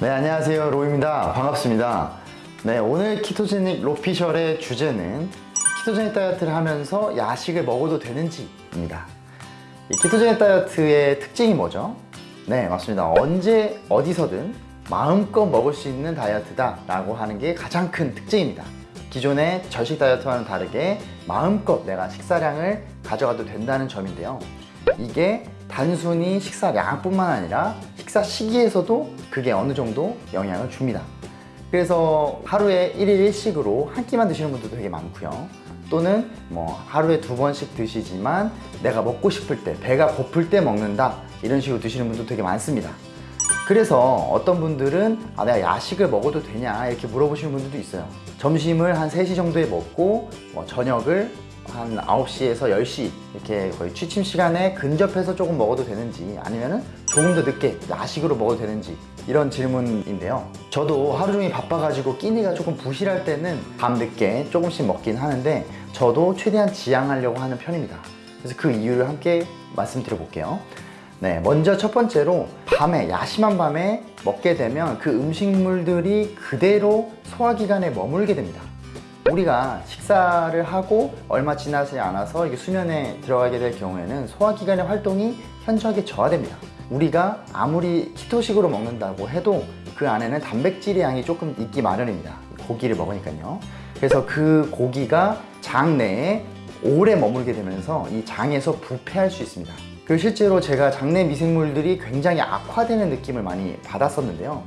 네 안녕하세요. 로이입니다. 반갑습니다. 네 오늘 키토제닉 로피셜의 주제는 키토제닉 다이어트를 하면서 야식을 먹어도 되는지 입니다. 이 키토제닉 다이어트의 특징이 뭐죠? 네 맞습니다. 언제 어디서든 마음껏 먹을 수 있는 다이어트다 라고 하는 게 가장 큰 특징입니다. 기존의 절식 다이어트와는 다르게 마음껏 내가 식사량을 가져가도 된다는 점인데요 이게 단순히 식사량뿐만 아니라 식사 시기에서도 그게 어느 정도 영향을 줍니다. 그래서 하루에 1일 1식으로 한 끼만 드시는 분들도 되게 많고요. 또는 뭐 하루에 두 번씩 드시지만 내가 먹고 싶을 때 배가 고플 때 먹는다 이런 식으로 드시는 분도 되게 많습니다. 그래서 어떤 분들은 아 내가 야식을 먹어도 되냐 이렇게 물어보시는 분들도 있어요. 점심을 한 3시 정도에 먹고 뭐 저녁을 한 9시에서 10시 이렇게 거의 취침 시간에 근접해서 조금 먹어도 되는지 아니면은 조금 더 늦게 야식으로 먹어도 되는지 이런 질문인데요. 저도 하루 종일 바빠가지고 끼니가 조금 부실할 때는 밤 늦게 조금씩 먹긴 하는데 저도 최대한 지양하려고 하는 편입니다. 그래서 그 이유를 함께 말씀드려 볼게요. 네, 먼저 첫 번째로 밤에 야심한 밤에 먹게 되면 그 음식물들이 그대로 소화기관에 머물게 됩니다 우리가 식사를 하고 얼마 지나지 않아서 이게 수면에 들어가게 될 경우에는 소화기관의 활동이 현저하게 저하됩니다. 우리가 아무리 키토식으로 먹는다고 해도 그 안에는 단백질의 양이 조금 있기 마련입니다. 고기를 먹으니까요. 그래서 그 고기가 장 내에 오래 머물게 되면서 이 장에서 부패할 수 있습니다. 그리고 실제로 제가 장내 미생물들이 굉장히 악화되는 느낌을 많이 받았었는데요.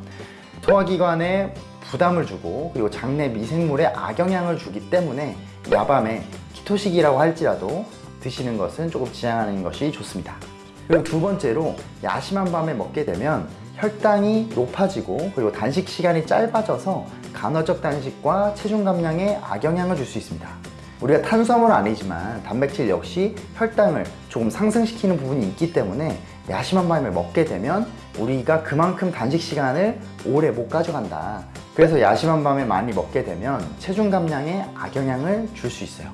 소화기관에 부담을 주고 그리고 장내 미생물에 악영향을 주기 때문에 야밤에 키토식이라고 할지라도 드시는 것은 조금 지양하는 것이 좋습니다. 그리고 두 번째로 야심한 밤에 먹게 되면 혈당이 높아지고 그리고 단식 시간이 짧아져서 간헐적 단식과 체중 감량에 악영향을 줄 수 있습니다. 우리가 탄수화물은 아니지만 단백질 역시 혈당을 조금 상승시키는 부분이 있기 때문에 야심한 밤에 먹게 되면 우리가 그만큼 단식 시간을 오래 못 가져간다. 그래서 야심한 밤에 많이 먹게 되면 체중 감량에 악영향을 줄 수 있어요.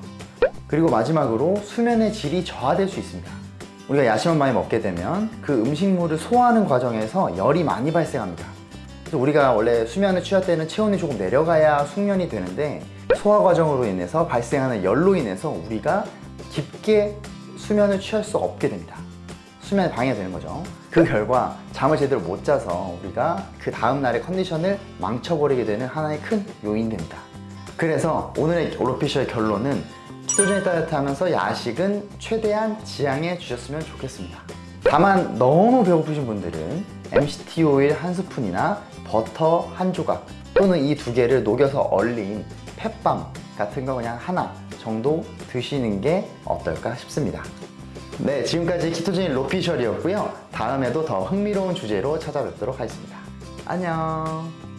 그리고 마지막으로 수면의 질이 저하될 수 있습니다. 우리가 야심한 밤에 먹게 되면 그 음식물을 소화하는 과정에서 열이 많이 발생합니다. 그래서 우리가 원래 수면을 취할 때는 체온이 조금 내려가야 숙면이 되는데 소화 과정으로 인해서 발생하는 열로 인해서 우리가 깊게 수면을 취할 수 없게 됩니다 수면에 방해가 되는 거죠. 그 결과 잠을 제대로 못 자서 우리가 그 다음날의 컨디션을 망쳐버리게 되는 하나의 큰 요인이 됩니다. 그래서 오늘의 오로피셜 결론은 키토제닉 다이어트 하면서 야식은 최대한 지양해 주셨으면 좋겠습니다. 다만 너무 배고프신 분들은 MCT 오일 한 스푼이나 버터 한 조각 또는 이 두 개를 녹여서 얼린 펫밤 같은 거 그냥 하나 정도 드시는 게 어떨까 싶습니다 네 지금까지 키토제닉 로피셜이었고요. 다음에도 더 흥미로운 주제로 찾아뵙도록 하겠습니다. 안녕